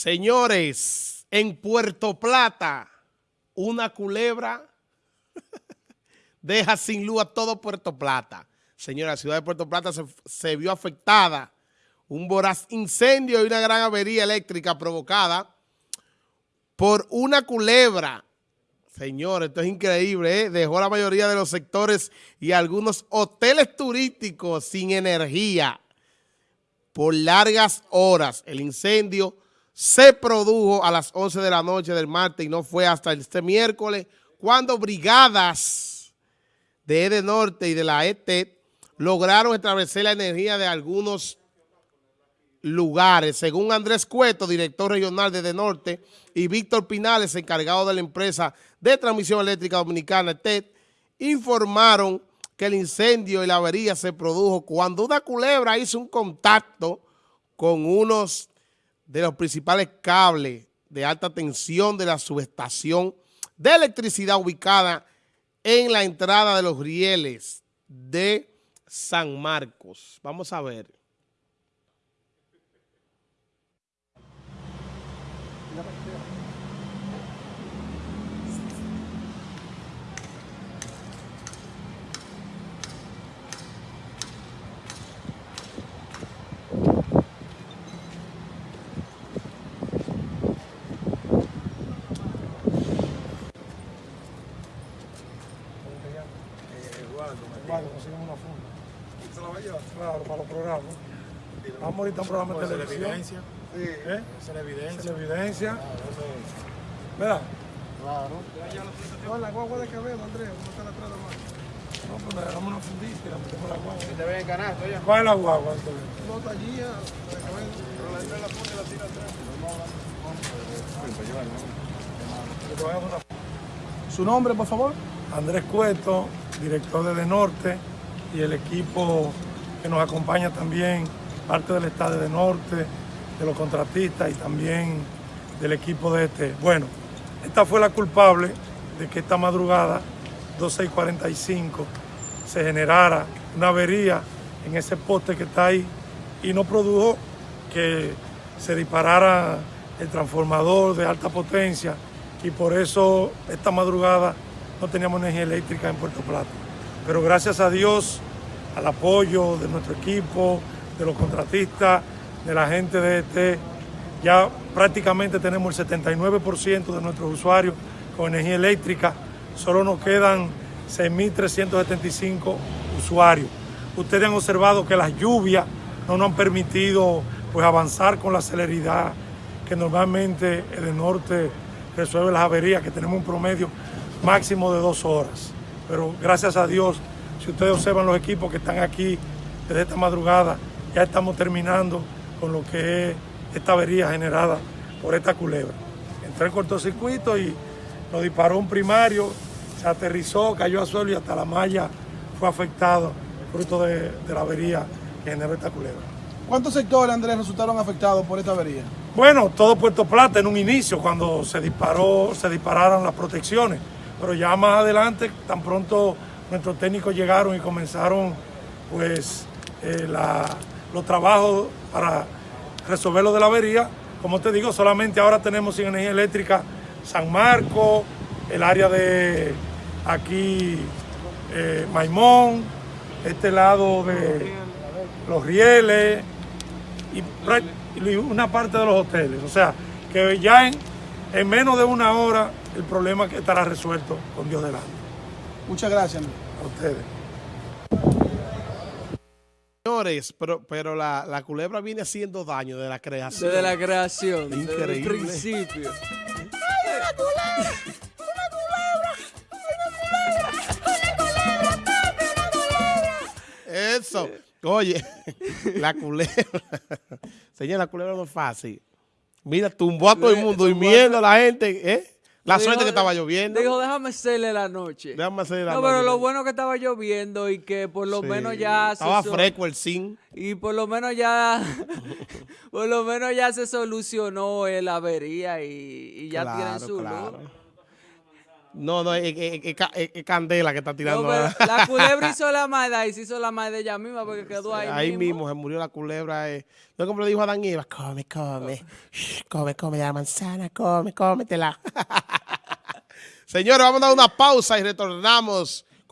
Señores, en Puerto Plata, una culebra deja sin luz a todo Puerto Plata. Señora, la ciudad de Puerto Plata se, vio afectada. Un voraz incendio y una gran avería eléctrica provocada por una culebra. Señores, esto es increíble, ¿eh? Dejó la mayoría de los sectores y algunos hoteles turísticos sin energía por largas horas. El incendio se produjo a las 11 de la noche del martes y no fue hasta este miércoles cuando brigadas de EDE Norte y de la ET lograron establecer la energía de algunos lugares. Según Andrés Cueto, director regional de EDE Norte, y Víctor Pinales, encargado de la empresa de transmisión eléctrica dominicana, TED, informaron que el incendio y la avería se produjo cuando una culebra hizo un contacto con unos de los principales cables de alta tensión de la subestación de electricidad ubicada en la entrada de los rieles de San Marcos. Vamos a ver. Vale, consiguen una funda. ¿Se la va a llevar? Claro, para los programas. Vamos ahorita a un programa de televisión. evidencia. Sí. ¿Eh? Esa es la evidencia. Esa es la evidencia. ¿Verdad? Claro. No, la guagua de Quevedo, Andrés, ¿cómo está la atrás de mano? No, pues le damos una fundita y la metemos la guagua. Te ven en canasto ya. ¿Cuál es la guagua, Antonio? No, está allí, de. Pero la entra en la y la tira atrás. Una ¿Su nombre, por favor? Andrés Cueto, director de De Norte, y el equipo que nos acompaña también, parte del Estado de Norte, de los contratistas y también del equipo de este. Bueno, esta fue la culpable de que esta madrugada, 12 y 45, se generara una avería en ese poste que está ahí y no produjo que se disparara el transformador de alta potencia y por eso esta madrugada no teníamos energía eléctrica en Puerto Plata. Pero gracias a Dios, al apoyo de nuestro equipo, de los contratistas, de la gente de este, ya prácticamente tenemos el 79% de nuestros usuarios con energía eléctrica. Solo nos quedan 6.375 usuarios. Ustedes han observado que las lluvias no nos han permitido pues, avanzar con la celeridad que normalmente el norte resuelve las averías, que tenemos un promedio máximo de dos horas. Pero gracias a Dios, si ustedes observan los equipos que están aquí desde esta madrugada, ya estamos terminando con lo que es esta avería generada por esta culebra. Entró en cortocircuito y nos disparó un primario, se aterrizó, cayó al suelo y hasta la malla fue afectado fruto de, de la avería que generó esta culebra. ¿Cuántos sectores, Andrés, resultaron afectados por esta avería? Bueno, todo Puerto Plata en un inicio, cuando se disparó, se dispararon las protecciones, pero ya más adelante, tan pronto nuestros técnicos llegaron y comenzaron pues eh, los trabajos para resolver lo de la avería. Como te digo, solamente ahora tenemos sin energía eléctrica San Marcos, el área de aquí eh, Maimón, este lado de los rieles y, y una parte de los hoteles. O sea, que ya en, en menos de una hora el problema que estará resuelto con Dios delante. Muchas gracias. A ustedes. Señores, pero, pero la, la culebra viene haciendo daño de la creación. Desde la creación, desde el Increíble. principio. Eso. Oye, la culebra. Señor, la culebra no es fácil. Mira, tumbó a todo el mundo, Tumbó a- durmiendo la gente. ¿eh? La Dijo- suerte que estaba lloviendo. Dijo, déjame hacerle la noche. Déjame hacer la no, pero noche. lo bueno que estaba lloviendo y que por lo Sí, menos ya se Estaba so- fresco el zinc. Y por lo menos ya, por lo menos ya se solucionó el avería y, y ya tienen su claro. luz. No, no, es, es- es ca- es- es candela que está No, tirando. ahora. la culebra hizo la maldad y se hizo la maldad ella misma porque quedó ahí, Ahí mismo se murió la culebra. Eh. No como le dijo Adán y Eva, come, come, shh, come, come la manzana, come, cómetela. Señores, vamos a dar una pausa y retornamos